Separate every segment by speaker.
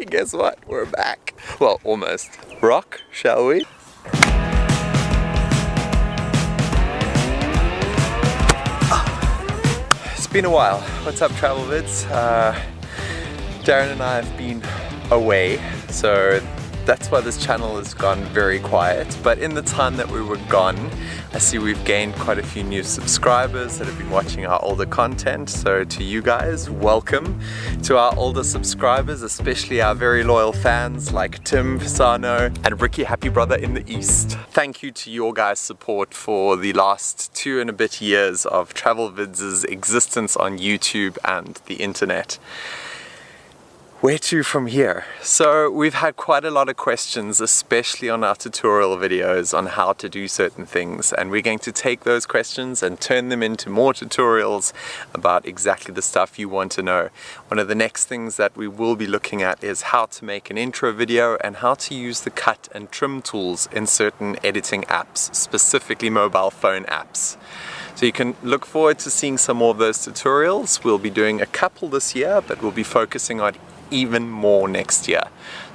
Speaker 1: hey, guess what? We're back. Well, almost. Rock, shall we? It's been a while. What's up, Travel Vids? Uh, Darren and I have been away, so that's why this channel has gone very quiet. But in the time that we were gone, I see we've gained quite a few new subscribers that have been watching our older content. So to you guys, welcome. To our older subscribers, especially our very loyal fans like Tim Pisano and Ricky Happy Brother in the East. Thank you to your guys' support for the last two and a bit years of Travel Vids' existence on YouTube and the internet where to from here? So we've had quite a lot of questions, especially on our tutorial videos on how to do certain things. And we're going to take those questions and turn them into more tutorials about exactly the stuff you want to know. One of the next things that we will be looking at is how to make an intro video and how to use the cut and trim tools in certain editing apps, specifically mobile phone apps. So you can look forward to seeing some more of those tutorials. We'll be doing a couple this year, but we'll be focusing on even more next year.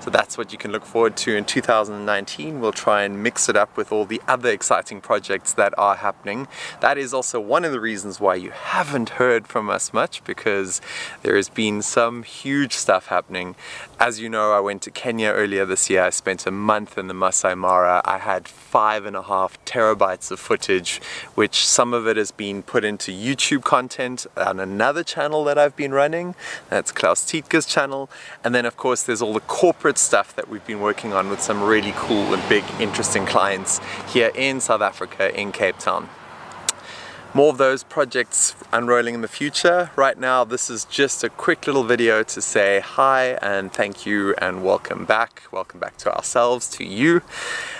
Speaker 1: So that's what you can look forward to in 2019. We'll try and mix it up with all the other exciting projects that are happening. That is also one of the reasons why you haven't heard from us much because there has been some huge stuff happening. As you know, I went to Kenya earlier this year. I spent a month in the Masai Mara. I had five and a half terabytes of footage, which some of it has been put into YouTube content on another channel that I've been running. That's Klaus Tietge's channel. And then of course there's all the corporate stuff that we've been working on with some really cool and big interesting clients here in South Africa in Cape Town. More of those projects unrolling in the future. Right now this is just a quick little video to say hi and thank you and welcome back. Welcome back to ourselves, to you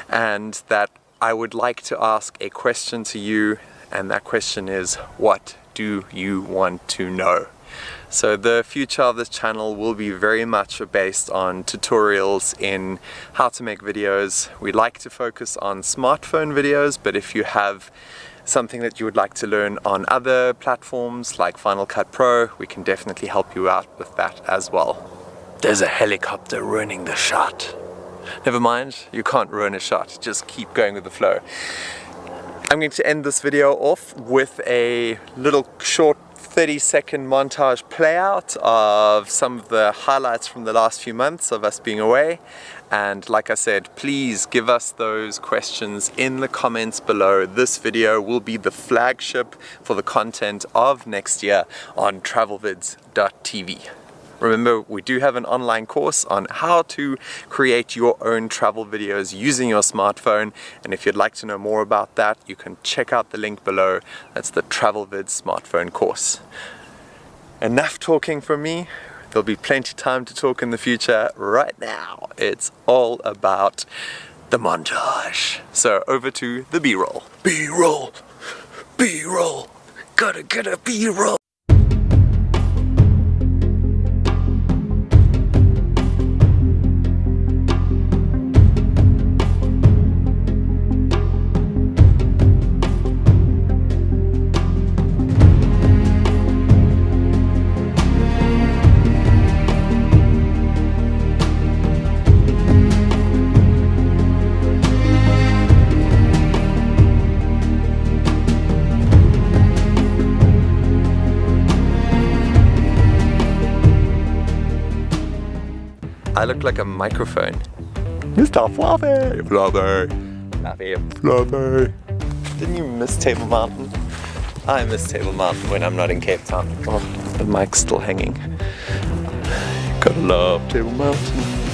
Speaker 1: and that I would like to ask a question to you and that question is what do you want to know? So the future of this channel will be very much based on tutorials in how to make videos. We like to focus on smartphone videos, but if you have something that you would like to learn on other platforms like Final Cut Pro, we can definitely help you out with that as well. There's a helicopter ruining the shot. Never mind, you can't ruin a shot, just keep going with the flow. I'm going to end this video off with a little short 30 second montage playout of some of the highlights from the last few months of us being away. And like I said please give us those questions in the comments below. This video will be the flagship for the content of next year on travelvids.tv Remember, we do have an online course on how to create your own travel videos using your smartphone. And if you'd like to know more about that, you can check out the link below. That's the TravelVids smartphone course. Enough talking from me. There'll be plenty of time to talk in the future. Right now, it's all about the montage. So over to the B-roll. B-roll, B-roll, gotta get a B-roll. I look like a microphone. Mr. Fluffy! Fluffy! Fluffy! Fluffy! Didn't you miss Table Mountain? I miss Table Mountain when I'm not in Cape Town. Oh, the mic's still hanging. Gotta love Table Mountain.